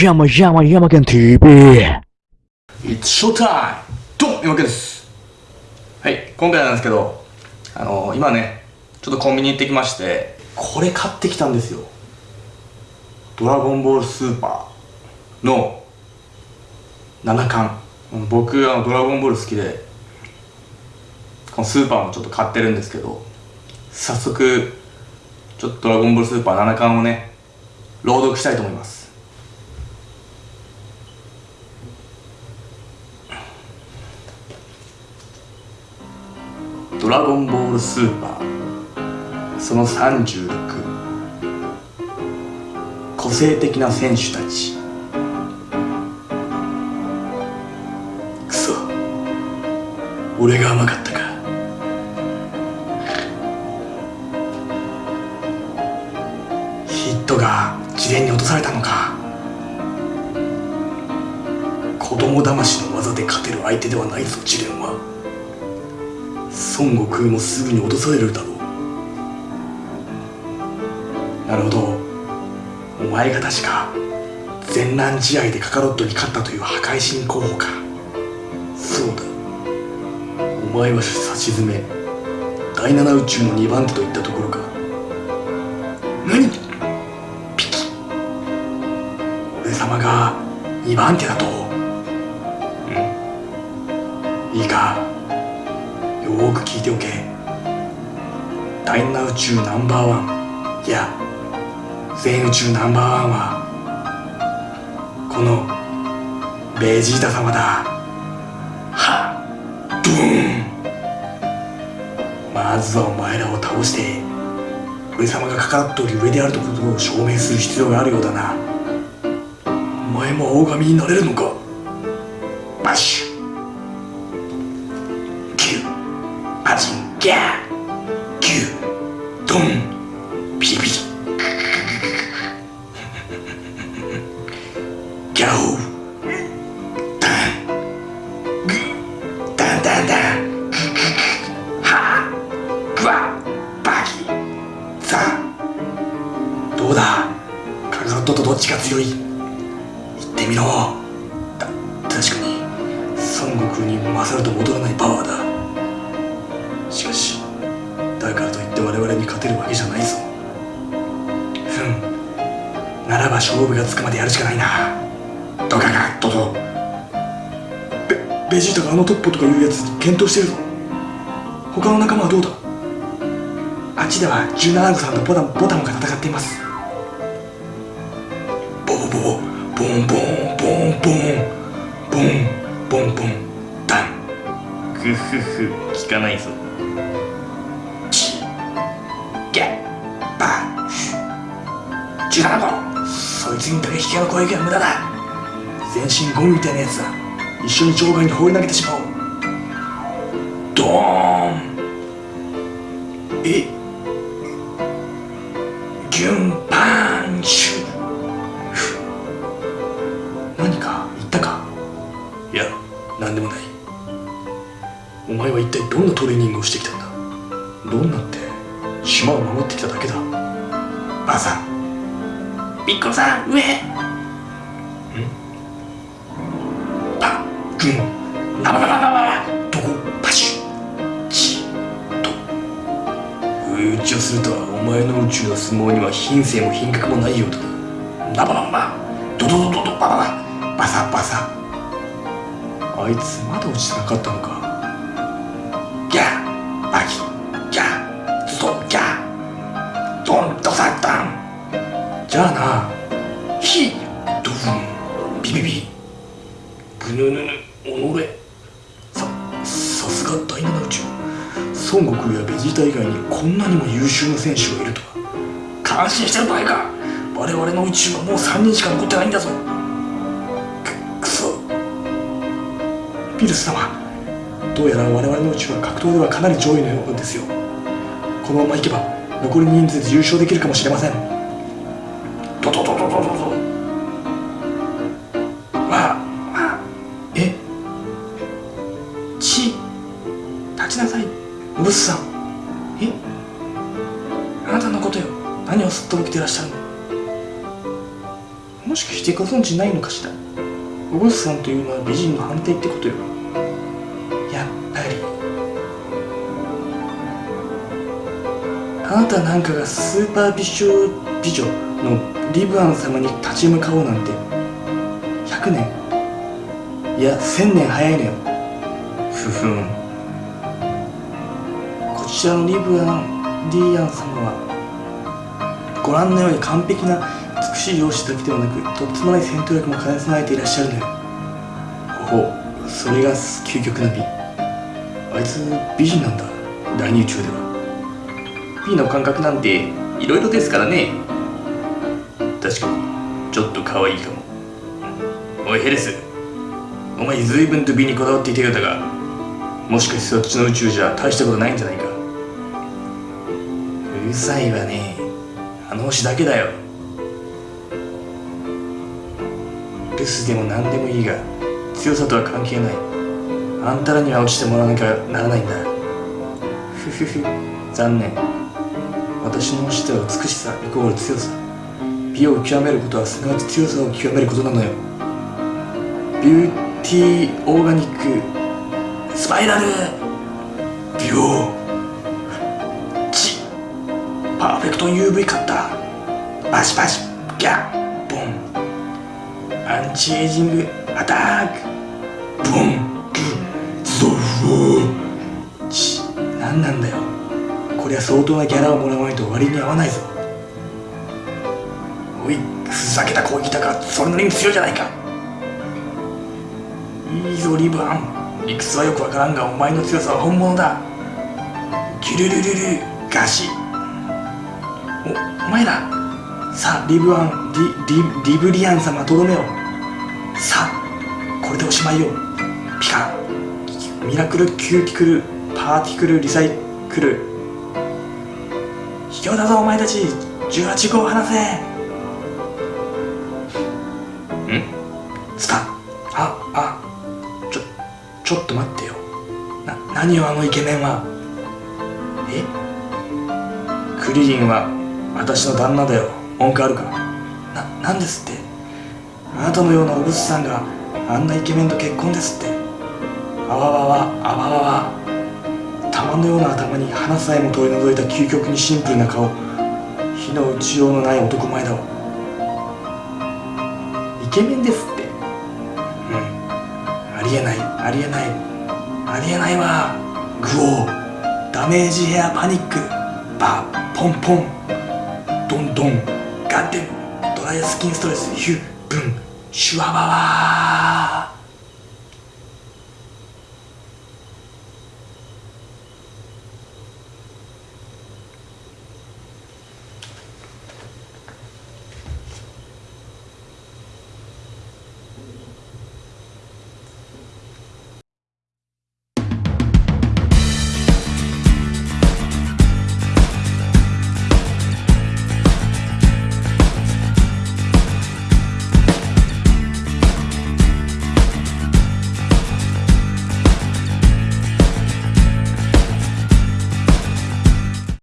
山山山県 TV! It's showtime! ドン山家ですはい、今回なんですけど、あのー、今ね、ちょっとコンビニ行ってきまして、これ買ってきたんですよ。ドラゴンボールスーパーの7巻。僕、あの、ドラゴンボール好きで、このスーパーもちょっと買ってるんですけど、早速、ちょっとドラゴンボールスーパー7巻をね、朗読したいと思います。ドラゴンボールスーパー。その36個性的な選手たち。くそ俺が甘かったか。ヒットが自伝に落とされたのか。子供騙しの技で勝てる相手ではないぞ自伝は。孫悟空もすぐに落とされるだろう。なるほど。お前が確か全乱試合でカカロットに勝ったという破壊神候補か。そうだ。お前は差し詰め第七宇宙の2番手といったところか。何？ピキ。俺様が2番手だと。うん。いいか？よーく聞いておけ。第七宇宙ナンバーワン。いや全宇宙ナンバーワンはこのベジータ様だ。はっドーン。まずはお前らを倒して俺様がかかっており上であるとことを証明する必要があるようだな。お前も青髪になれるのか？ギャーキュードンピリピリ。ギャオダングダンダンダンはグワバキザどうだカカロットとどっちが強い言ってみろた確かに孫悟空に勝ると戻らないパワーだに勝てるわけじゃないぞ。ふん。ならば勝負がつくまでやるしかないな。ドカガッドドベベジータがあのトッポとかいうやつ検討してるぞ。他の仲間はどうだ？あっちでは17号さんとボタンボタンが戦っています。ボボボボ。ンボンボンボン。ボンボンボンダングフフ聞かないぞ17号そいつに打撃系の攻撃は無駄だ。全身ゴムみたいなやつだ一緒に場外に放り投げてしまおう。ドーン。えギュンパンチュふ何か言ったか？いや何でもない。お前は一体どんなトレーニングをしてきたんだ？どんなって島を守ってきただけだ？ばあさんピッコロさん上。パグン。ナバババババどこパシュチと不意打ちをするとはお前の宇宙の相撲には品性も品格もないようだなナバババドドドドドババババサバサあいつまだ落ちてなかったのかさすが第七宇宙孫悟空やベジータ以外にこんなにも優秀な選手がいるとは。感心してる場合か。我々の宇宙はもう3人しか残ってないんだぞ。くくそ。ピルス様。どうやら我々の宇宙は格闘ではかなり上位のようですよ。このままいけば残り人数で優勝できるかもしれません。ドドドドおブスさん。え？あなたのことよ。何をすっとぼけてらっしゃるの？もしかしてご存知ないのかしら？おブスさんというのは美人の反対ってことよ。やっぱり。あなたなんかがスーパー美少美女のリブアン様に立ち向かおうなんて。100年。いや1000年早いのよ。ふふん。こちらのリブアン・ディアン様はご覧のように完璧な美しい容姿だけではなくとってつもない戦闘力も兼ね備えていらっしゃるのよ。ほほそれが究極の美。あいつ美人なんだ。大宇宙では。美の感覚なんていろいろですからね。確かに。ちょっと可愛いかも。おいヘレス。お前随分と美にこだわっていたようだがもしかしてそっちの宇宙じゃ大したことないんじゃないか？うるさいわねあの星だけだよ。留守でも何でもいいが強さとは関係ない。あんたらには落ちてもらわなきゃならないんだ。ふふふ。残念。私の星では美しさイコール強さ。美を極めることはすなわち強さを極めることなのよ。ビューティーオーガニックスパイラル。ビオパーフェクト UV カッターバシバシギャッボン。アンチエイジングアタックボン。グゾフチ何なんだよ。こりゃ相当なギャラをもらわないと割に合わないぞ。おいふざけた攻撃だがそれなりに強いじゃないか。いいぞリブアン。理屈はよくわからんがお前の強さは本物だ。ギュルルルルガシ。おお前らさあリブアンリリリブリアン様とどめをさあこれでおしまいよ。ピカミラクルキューティクルパーティクルリサイクル。卑怯だぞお前たち18号を離せ。ん？スパああちょちょっと待ってよ。な何よあのイケメンは？え？クリリンは？私の旦那だよ。文句あるかななんですって。あなたのようなおぶさんがあんなイケメンと結婚ですって。あわわわあわわわ。玉のような頭に花さえも取り除いた究極にシンプルな顔。火の打ちようのない男前だわ。イケメンですって。うん。ありえない。ありえない。ありえないわ。グオー。ダメージヘアパニック。バポンポン。ドンドンガッテンドライスキンストレスヒュッブンシュワワワ